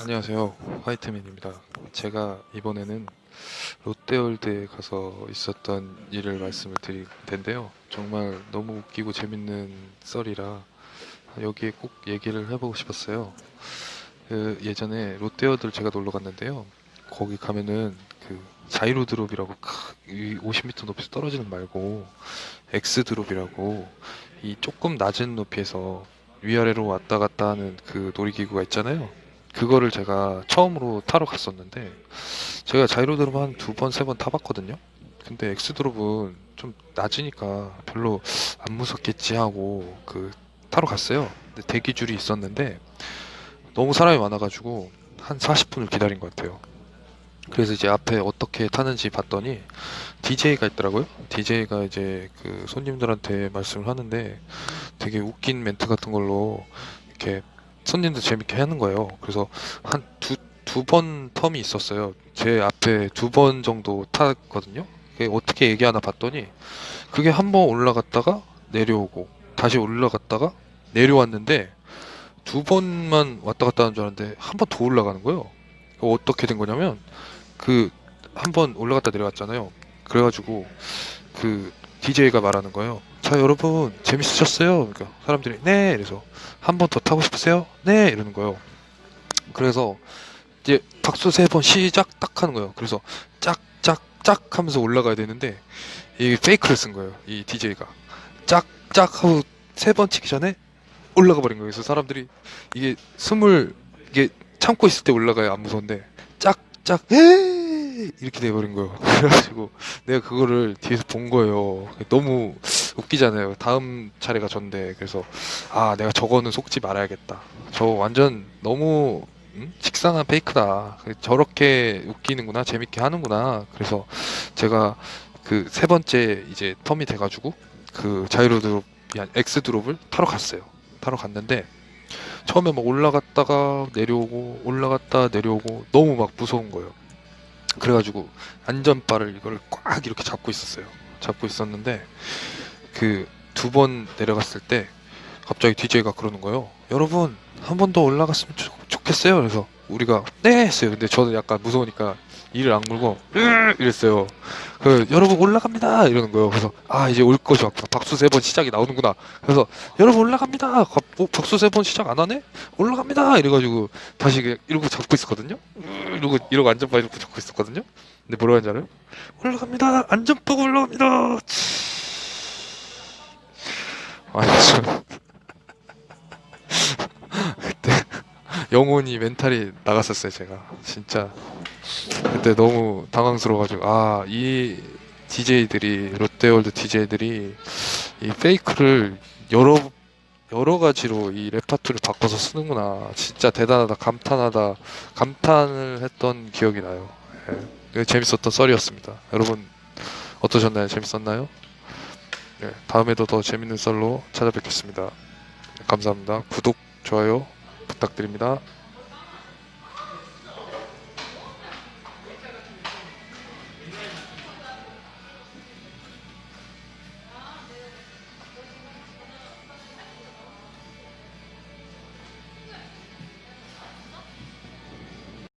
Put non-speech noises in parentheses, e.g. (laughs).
안녕하세요. 화이트맨입니다. 제가 이번에는 롯데월드에 가서 있었던 일을 말씀을 드릴 텐데요. 정말 너무 웃기고 재밌는 썰이라 여기에 꼭 얘기를 해보고 싶었어요. 그 예전에 롯데월드를 제가 놀러 갔는데요. 거기 가면은 그 자이로 드롭이라고 크- 이 50m 높이에서 떨어지는 거 말고 엑스 드롭이라고 이 조금 낮은 높이에서 위아래로 왔다 갔다 하는 그 놀이기구가 있잖아요 그거를 제가 처음으로 타러 갔었는데 제가 자이로드롭 한두 번, 세 번 타봤거든요. 근데 엑스드롭은 좀 낮으니까 별로 안 무섭겠지 하고 그 타러 갔어요. 근데 대기 줄이 있었는데 너무 사람이 많아가지고 한 40분을 기다린 것 같아요. 그래서 이제 앞에 어떻게 타는지 봤더니 DJ가 있더라고요. DJ가 이제 그 손님들한테 말씀을 하는데 되게 웃긴 멘트 같은 걸로 이렇게 손님들 재밌게 하는 거예요. 그래서 한 두 두 번 텀이 있었어요. 제 앞에 두 번 정도 탔거든요. 그게 어떻게 얘기하나 봤더니 그게 한 번 올라갔다가 내려오고 다시 올라갔다가 내려왔는데 두 번만 왔다 갔다 하는 줄 알았는데 한 번 더 올라가는 거예요. 어떻게 된 거냐면 그 한 번 올라갔다 내려왔잖아요. 그래가지고 그 DJ가 말하는 거예요. 자 여러분 재밌으셨어요? 그러니까 사람들이 네 이래서 한 번 더 타고 싶으세요? 네 이러는 거예요. 그래서 이제 박수 세 번 시작 딱 하는 거예요. 그래서 짝짝짝 하면서 올라가야 되는데 이게 페이크를 쓴 거예요. 이 DJ가 짝짝 하고 세 번 치기 전에 올라가 버린 거예요. 그래서 사람들이 이게 숨을 이게 참고 있을 때 올라가야 안 무서운데 짝짝 에이 이렇게 돼버린 거예요. (laughs) 그래가지고 내가 그거를 뒤에서 본 거예요. 너무 웃기잖아요. 다음 차례가 전데 그래서 아 내가 저거는 속지 말아야겠다. 저 완전 너무 음? 식상한 fake다. 저렇게 웃기는구나, 재밌게 하는구나. 그래서 제가 그 세 번째 이제 term이 돼가지고 그 자이로드롭, 엑스 드롭을 타러 갔어요. 타러 갔는데 처음에 막 올라갔다가 내려오고 올라갔다 내려오고 너무 막 무서운 거예요. 그래가지고 안전바를 이걸 꽉 이렇게 잡고 있었어요. 잡고 있었는데 그 두 번 내려갔을 때 갑자기 DJ가 그러는 거예요. 여러분 한 번 더 올라갔으면 좋, 좋겠어요. 그래서 우리가 네 했어요. 근데 저는 약간 무서우니까 이를 악물고 으 이랬어요. 그 여러분 올라갑니다 이러는 거예요. 그래서 아 이제 올 것이 왔구나. 박수 세 번 시작이 나오는구나. 그래서 여러분 올라갑니다. 가- 어, 박수 세 번 시작 안 하네? 올라갑니다. 이래가지고 다시 이러고 잡고 있었거든요. 으 이러고 이러고 안전바 이러고 잡고 있었거든요. 근데 뭐라고 하는지 알아요? 올라갑니다. 안전바가 올라갑니다. 아니 저 (laughs) 그때 영혼이 멘탈이 나갔었어요 제가 진짜 그때 너무 당황스러워가지고 아 이 DJ들이 롯데월드 DJ들이 이 fake를 여러 여러 가지로 이 레파토리를 바꿔서 쓰는구나 진짜 대단하다 감탄하다 감탄을 했던 기억이 나요 예. 재밌었던 썰이었습니다 여러분 어떠셨나요 재밌었나요? 네, 다음에도 더 재밌는 썰로 찾아뵙겠습니다 감사합니다 구독 좋아요 부탁드립니다.